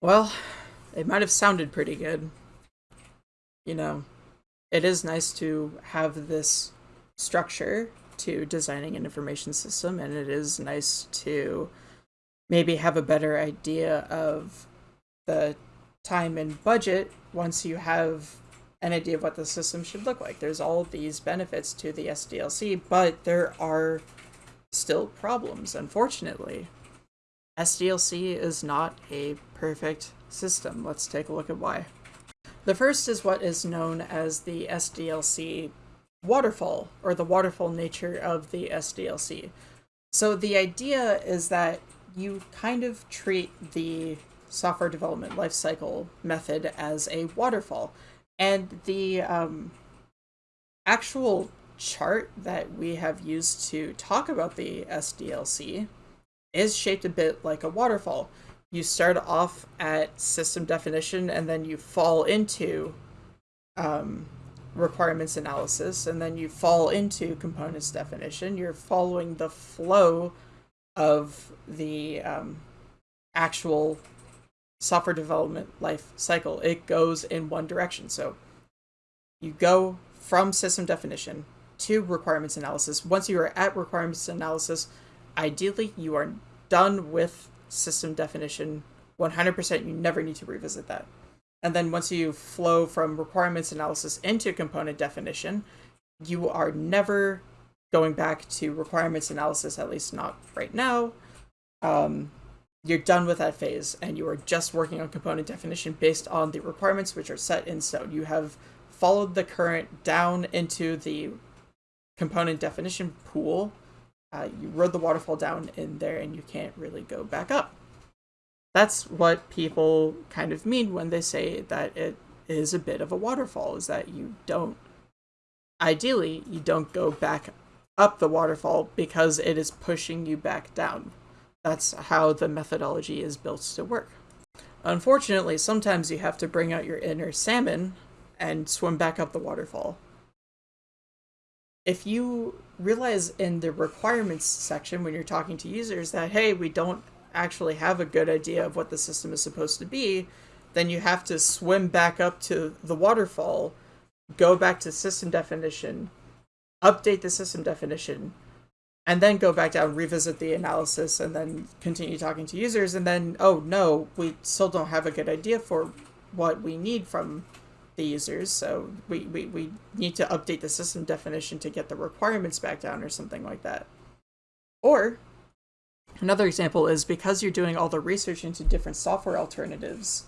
Well, it might have sounded pretty good. You know, it is nice to have this structure to designing an information system, and it is nice to maybe have a better idea of the time and budget once you have an idea of what the system should look like. There's all these benefits to the SDLC, but there are still problems, unfortunately. SDLC is not a perfect system. Let's take a look at why. The first is what is known as the SDLC waterfall, or the waterfall nature of the SDLC. So the idea is that you kind of treat the software development lifecycle method as a waterfall. And the um, actual chart that we have used to talk about the SDLC is shaped a bit like a waterfall. You start off at system definition and then you fall into um, requirements analysis and then you fall into components definition. You're following the flow of the um, actual software development life cycle. It goes in one direction. So you go from system definition to requirements analysis. Once you are at requirements analysis, ideally you are done with system definition 100%. You never need to revisit that. And then once you flow from requirements analysis into component definition, you are never going back to requirements analysis, at least not right now. Um, you're done with that phase and you are just working on component definition based on the requirements which are set in stone. You have followed the current down into the component definition pool. Uh, you rode the waterfall down in there and you can't really go back up. That's what people kind of mean when they say that it is a bit of a waterfall, is that you don't, ideally, you don't go back up the waterfall because it is pushing you back down. That's how the methodology is built to work. Unfortunately, sometimes you have to bring out your inner salmon and swim back up the waterfall. If you realize in the requirements section when you're talking to users that, hey, we don't actually have a good idea of what the system is supposed to be, then you have to swim back up to the waterfall, go back to system definition, update the system definition, and then go back down, revisit the analysis, and then continue talking to users. And then, oh no, we still don't have a good idea for what we need from the users. So we, we, we need to update the system definition to get the requirements back down or something like that. Or another example is because you're doing all the research into different software alternatives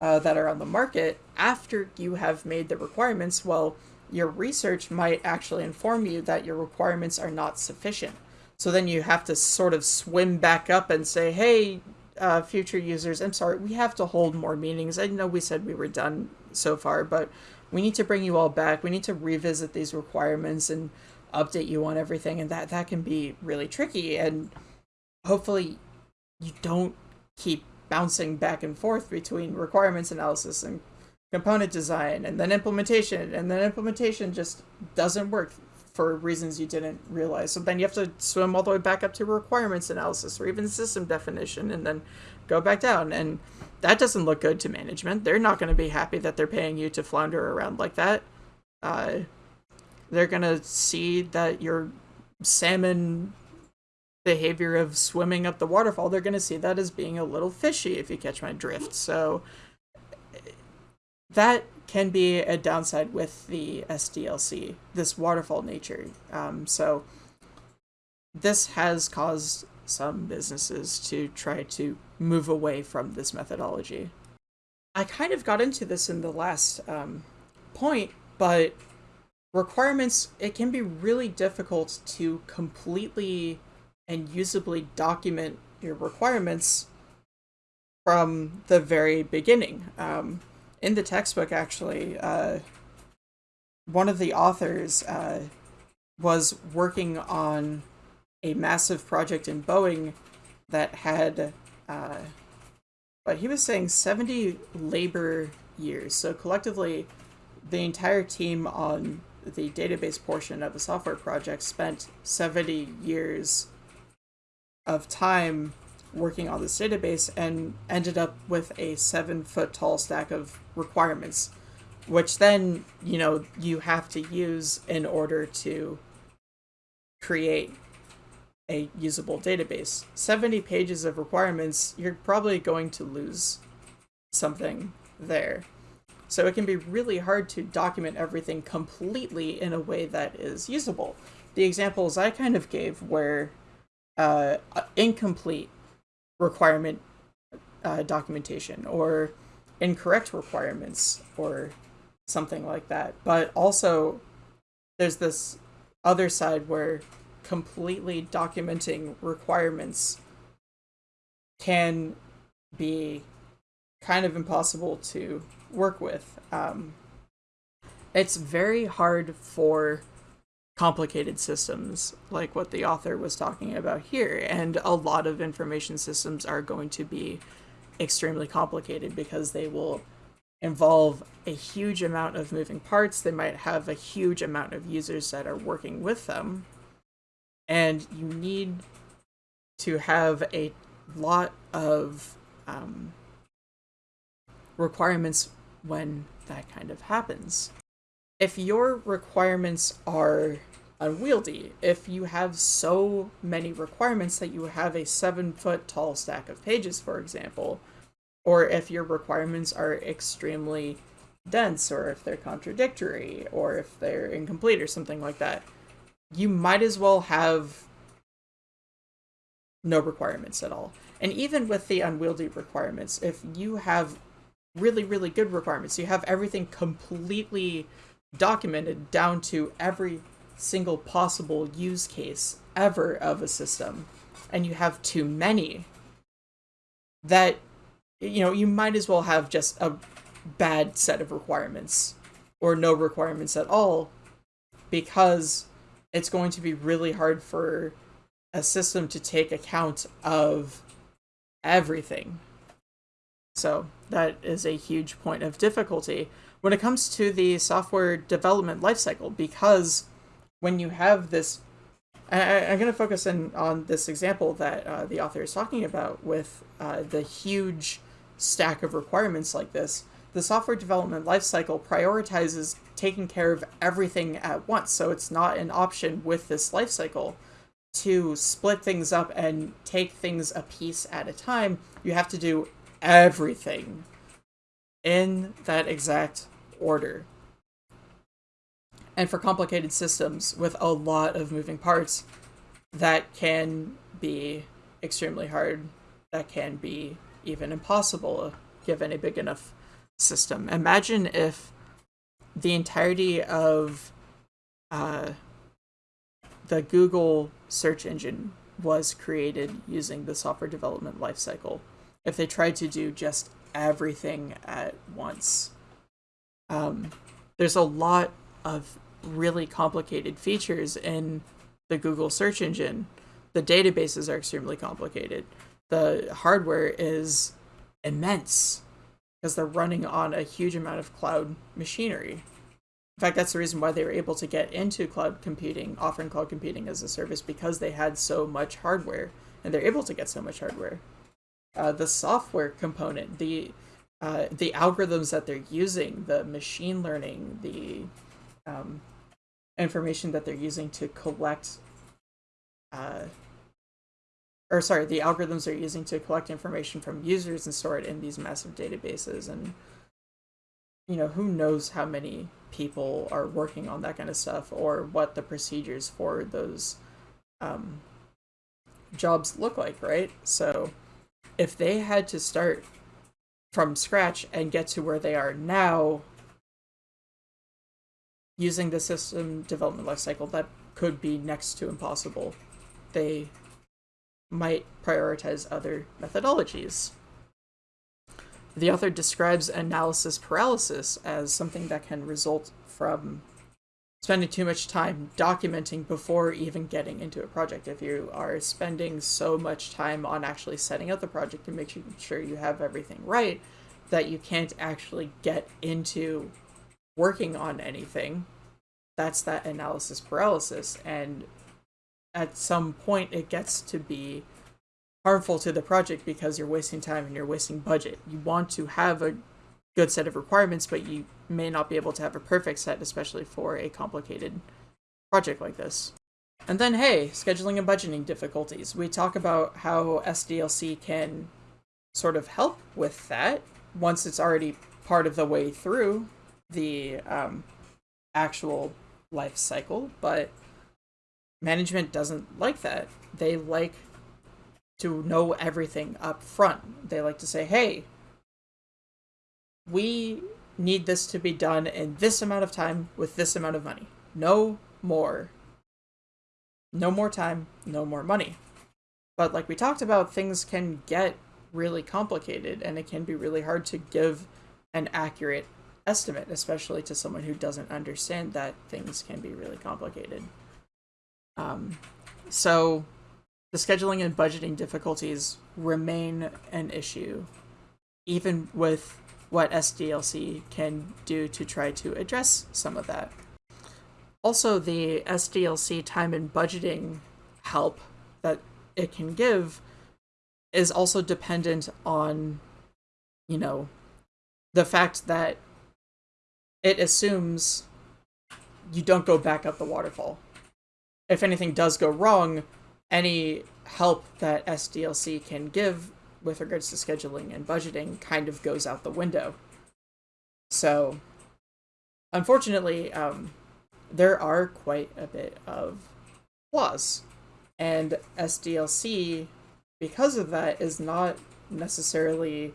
uh, that are on the market, after you have made the requirements, well, your research might actually inform you that your requirements are not sufficient. So then you have to sort of swim back up and say, hey, uh, future users, I'm sorry, we have to hold more meetings. I know we said we were done so far, but we need to bring you all back. We need to revisit these requirements and update you on everything. And that, that can be really tricky. And hopefully you don't keep bouncing back and forth between requirements analysis and component design and then implementation and then implementation just doesn't work for reasons you didn't realize. So then you have to swim all the way back up to requirements analysis or even system definition and then go back down. And that doesn't look good to management. They're not going to be happy that they're paying you to flounder around like that. Uh, they're going to see that your salmon behavior of swimming up the waterfall, they're going to see that as being a little fishy, if you catch my drift. So that can be a downside with the SDLC, this waterfall nature. Um, so this has caused some businesses to try to move away from this methodology. I kind of got into this in the last um, point, but requirements, it can be really difficult to completely and usably document your requirements from the very beginning. Um, in the textbook, actually, uh, one of the authors uh, was working on a massive project in Boeing that had, uh, but he was saying 70 labor years. So collectively, the entire team on the database portion of the software project spent 70 years of time working on this database and ended up with a seven foot tall stack of requirements, which then, you know, you have to use in order to create a usable database. 70 pages of requirements, you're probably going to lose something there. So it can be really hard to document everything completely in a way that is usable. The examples I kind of gave were uh, incomplete requirement uh, documentation or incorrect requirements or something like that. But also, there's this other side where completely documenting requirements can be kind of impossible to work with. Um, it's very hard for complicated systems like what the author was talking about here, and a lot of information systems are going to be extremely complicated because they will involve a huge amount of moving parts. They might have a huge amount of users that are working with them. And you need to have a lot of um, requirements when that kind of happens. If your requirements are unwieldy, if you have so many requirements that you have a seven foot tall stack of pages, for example, or if your requirements are extremely dense, or if they're contradictory, or if they're incomplete, or something like that, you might as well have no requirements at all. And even with the unwieldy requirements, if you have really, really good requirements. You have everything completely documented down to every single possible use case ever of a system, and you have too many, that, you know, you might as well have just a bad set of requirements or no requirements at all because it's going to be really hard for a system to take account of everything. So that is a huge point of difficulty when it comes to the software development lifecycle, because when you have this, I, am going to focus in on this example that uh, the author is talking about with uh, the huge stack of requirements like this. The software development lifecycle prioritizes taking care of everything at once, so it's not an option with this lifecycle to split things up and take things a piece at a time. You have to do everything in that exact order. And for complicated systems with a lot of moving parts, that can be extremely hard. That can be even impossible given a big enough system. Imagine if the entirety of uh, the Google search engine was created using the software development lifecycle if they tried to do just everything at once. Um, there's a lot of really complicated features in the Google search engine. The databases are extremely complicated. The hardware is immense because they're running on a huge amount of cloud machinery. In fact, that's the reason why they were able to get into cloud computing, offering cloud computing as a service, because they had so much hardware and they're able to get so much hardware uh, the software component, the uh, the algorithms that they're using, the machine learning, the um, information that they're using to collect, uh, or sorry, the algorithms they're using to collect information from users and store it in these massive databases. And, you know, who knows how many people are working on that kind of stuff or what the procedures for those um, jobs look like, right? So, if they had to start from scratch and get to where they are now using the system development lifecycle, that could be next to impossible. They might prioritize other methodologies. The author describes analysis paralysis as something that can result from spending too much time documenting before even getting into a project. If you are spending so much time on actually setting up the project and making sure you have everything right, that you can't actually get into working on anything, that's that analysis paralysis. And at some point, it gets to be harmful to the project because you're wasting time and you're wasting budget. You want to have a good set of requirements, but you may not be able to have a perfect set, especially for a complicated project like this. And then, hey, scheduling and budgeting difficulties. We talk about how SDLC can sort of help with that once it's already part of the way through the um, actual life cycle, but management doesn't like that. They like to know everything up front. They like to say, hey, we need this to be done in this amount of time with this amount of money. No more. No more time, no more money. But like we talked about, things can get really complicated and it can be really hard to give an accurate estimate, especially to someone who doesn't understand that things can be really complicated. Um, so the scheduling and budgeting difficulties remain an issue, even with what SDLC can do to try to address some of that. Also, the SDLC time and budgeting help that it can give is also dependent on, you know, the fact that it assumes you don't go back up the waterfall. If anything does go wrong, any help that SDLC can give with regards to scheduling and budgeting kind of goes out the window. So, unfortunately, um, there are quite a bit of flaws. And SDLC, because of that, is not necessarily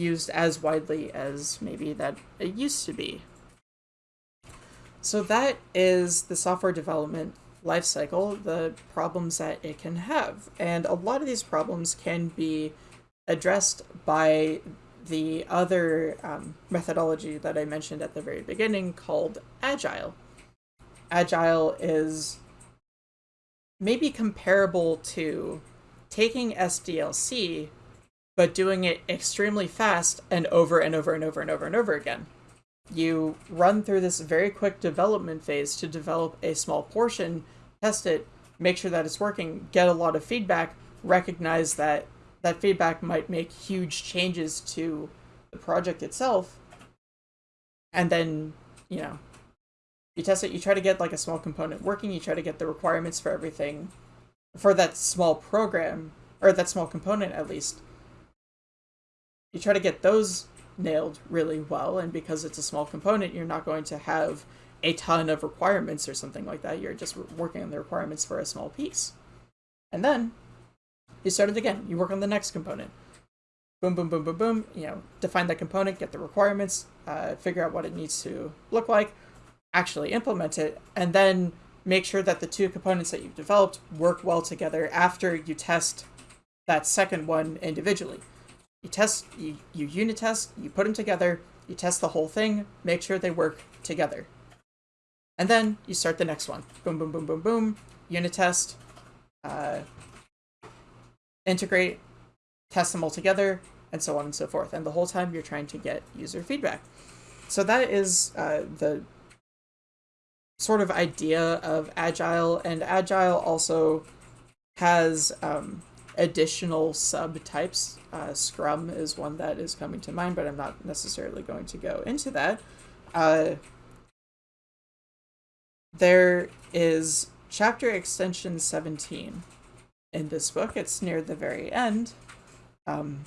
used as widely as maybe that it used to be. So that is the software development lifecycle, the problems that it can have. And a lot of these problems can be addressed by the other um, methodology that I mentioned at the very beginning called Agile. Agile is maybe comparable to taking SDLC, but doing it extremely fast and over and over and over and over and over again you run through this very quick development phase to develop a small portion, test it, make sure that it's working, get a lot of feedback, recognize that that feedback might make huge changes to the project itself, and then, you know, you test it, you try to get like a small component working, you try to get the requirements for everything for that small program, or that small component at least. You try to get those nailed really well and because it's a small component you're not going to have a ton of requirements or something like that. You're just working on the requirements for a small piece. And then you start it again. You work on the next component. Boom boom boom boom boom. You know define that component get the requirements uh, figure out what it needs to look like actually implement it and then make sure that the two components that you've developed work well together after you test that second one individually you test, you, you unit test, you put them together, you test the whole thing, make sure they work together. And then you start the next one. Boom, boom, boom, boom, boom. Unit test, uh, integrate, test them all together, and so on and so forth. And the whole time you're trying to get user feedback. So that is uh, the sort of idea of Agile, and Agile also has um, additional subtypes. Uh, Scrum is one that is coming to mind, but I'm not necessarily going to go into that. Uh, there is chapter extension 17 in this book. It's near the very end um,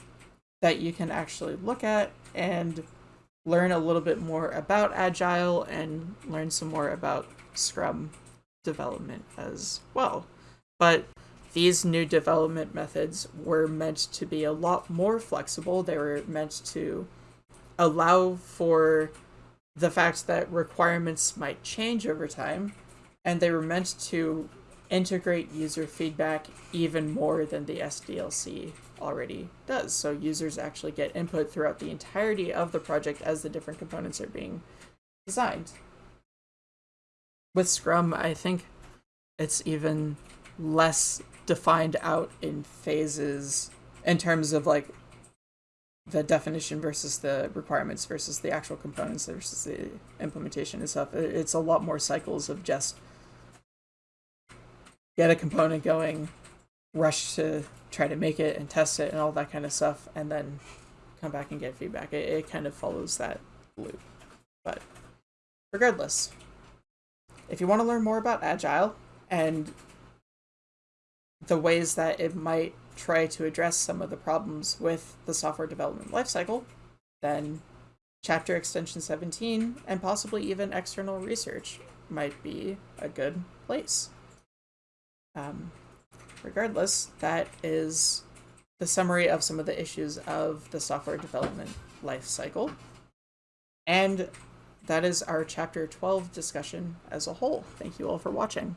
that you can actually look at and learn a little bit more about Agile and learn some more about Scrum development as well. But these new development methods were meant to be a lot more flexible. They were meant to allow for the fact that requirements might change over time, and they were meant to integrate user feedback even more than the SDLC already does. So users actually get input throughout the entirety of the project as the different components are being designed. With Scrum, I think it's even less defined out in phases in terms of like the definition versus the requirements versus the actual components versus the implementation and stuff. It's a lot more cycles of just get a component going, rush to try to make it and test it and all that kind of stuff and then come back and get feedback. It, it kind of follows that loop. But regardless, if you want to learn more about Agile and the ways that it might try to address some of the problems with the software development lifecycle, then chapter extension 17 and possibly even external research might be a good place. Um, regardless, that is the summary of some of the issues of the software development life cycle. And that is our chapter 12 discussion as a whole. Thank you all for watching.